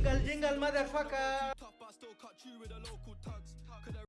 Jingle, jingle, motherfucker.